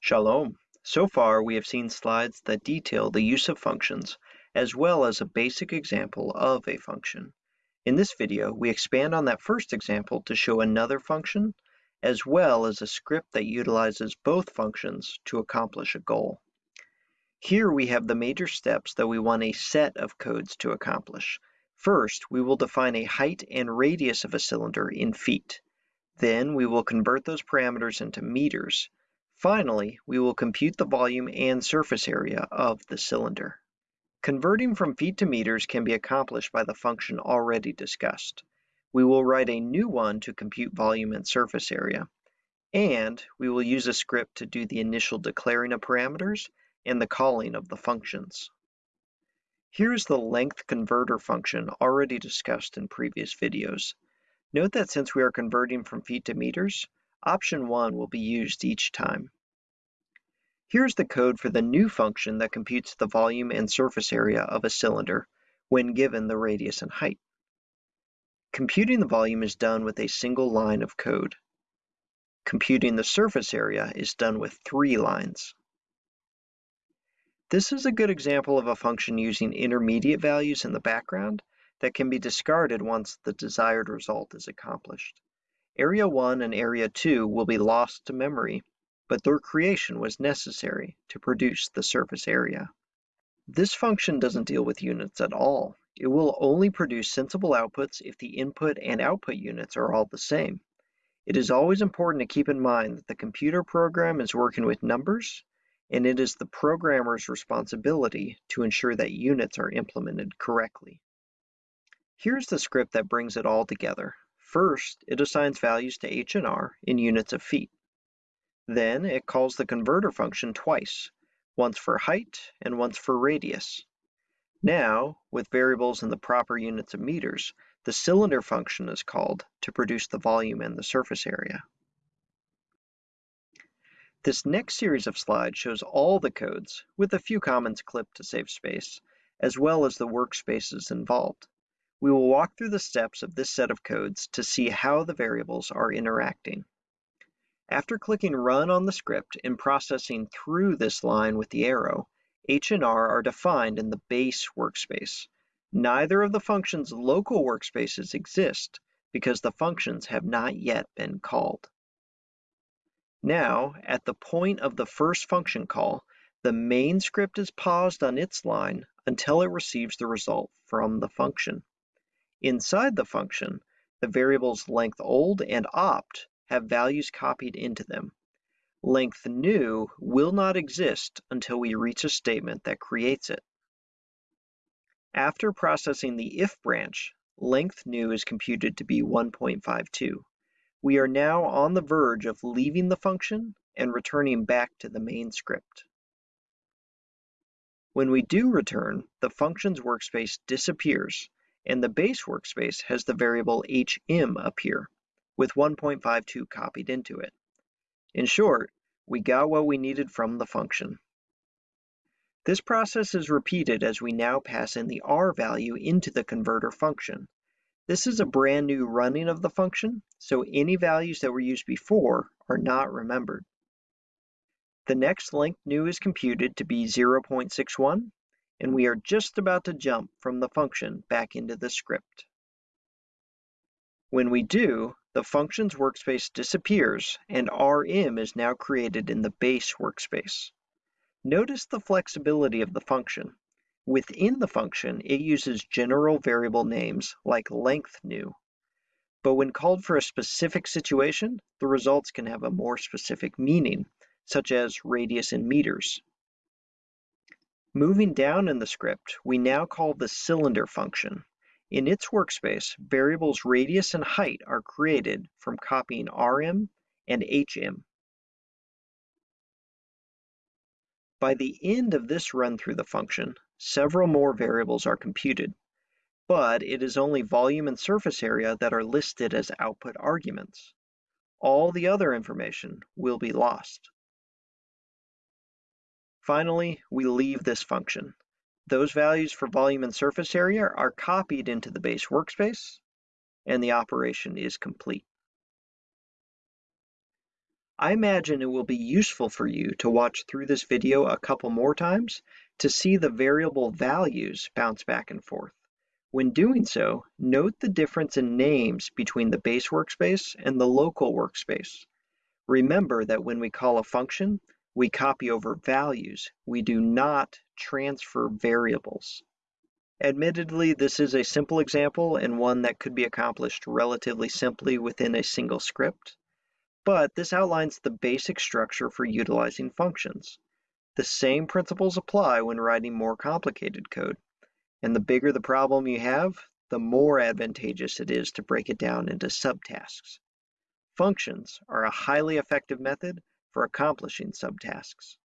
Shalom. So far, we have seen slides that detail the use of functions, as well as a basic example of a function. In this video, we expand on that first example to show another function, as well as a script that utilizes both functions to accomplish a goal. Here we have the major steps that we want a set of codes to accomplish. First, we will define a height and radius of a cylinder in feet. Then we will convert those parameters into meters, Finally, we will compute the volume and surface area of the cylinder. Converting from feet to meters can be accomplished by the function already discussed. We will write a new one to compute volume and surface area, and we will use a script to do the initial declaring of parameters and the calling of the functions. Here is the length converter function already discussed in previous videos. Note that since we are converting from feet to meters, option 1 will be used each time. Here's the code for the new function that computes the volume and surface area of a cylinder when given the radius and height. Computing the volume is done with a single line of code. Computing the surface area is done with three lines. This is a good example of a function using intermediate values in the background that can be discarded once the desired result is accomplished. Area 1 and Area 2 will be lost to memory but their creation was necessary to produce the surface area. This function doesn't deal with units at all. It will only produce sensible outputs if the input and output units are all the same. It is always important to keep in mind that the computer program is working with numbers, and it is the programmer's responsibility to ensure that units are implemented correctly. Here's the script that brings it all together. First, it assigns values to h and r in units of feet. Then it calls the converter function twice, once for height and once for radius. Now, with variables in the proper units of meters, the cylinder function is called to produce the volume and the surface area. This next series of slides shows all the codes, with a few comments clipped to save space, as well as the workspaces involved. We will walk through the steps of this set of codes to see how the variables are interacting. After clicking Run on the script and processing through this line with the arrow, H and R are defined in the base workspace. Neither of the function's local workspaces exist because the functions have not yet been called. Now, at the point of the first function call, the main script is paused on its line until it receives the result from the function. Inside the function, the variables length old and opt have values copied into them. Length new will not exist until we reach a statement that creates it. After processing the if branch, length new is computed to be 1.52. We are now on the verge of leaving the function and returning back to the main script. When we do return, the function's workspace disappears and the base workspace has the variable hm appear with 1.52 copied into it. In short, we got what we needed from the function. This process is repeated as we now pass in the r value into the converter function. This is a brand new running of the function, so any values that were used before are not remembered. The next length new is computed to be 0.61, and we are just about to jump from the function back into the script. When we do, the function's workspace disappears and rm is now created in the base workspace. Notice the flexibility of the function. Within the function, it uses general variable names like length new. But when called for a specific situation, the results can have a more specific meaning, such as radius in meters. Moving down in the script, we now call the cylinder function. In its workspace, variables radius and height are created from copying rm and hm. By the end of this run through the function, several more variables are computed, but it is only volume and surface area that are listed as output arguments. All the other information will be lost. Finally, we leave this function. Those values for volume and surface area are copied into the base workspace, and the operation is complete. I imagine it will be useful for you to watch through this video a couple more times to see the variable values bounce back and forth. When doing so, note the difference in names between the base workspace and the local workspace. Remember that when we call a function, we copy over values. We do not transfer variables. Admittedly, this is a simple example and one that could be accomplished relatively simply within a single script, but this outlines the basic structure for utilizing functions. The same principles apply when writing more complicated code. And the bigger the problem you have, the more advantageous it is to break it down into subtasks. Functions are a highly effective method for accomplishing subtasks.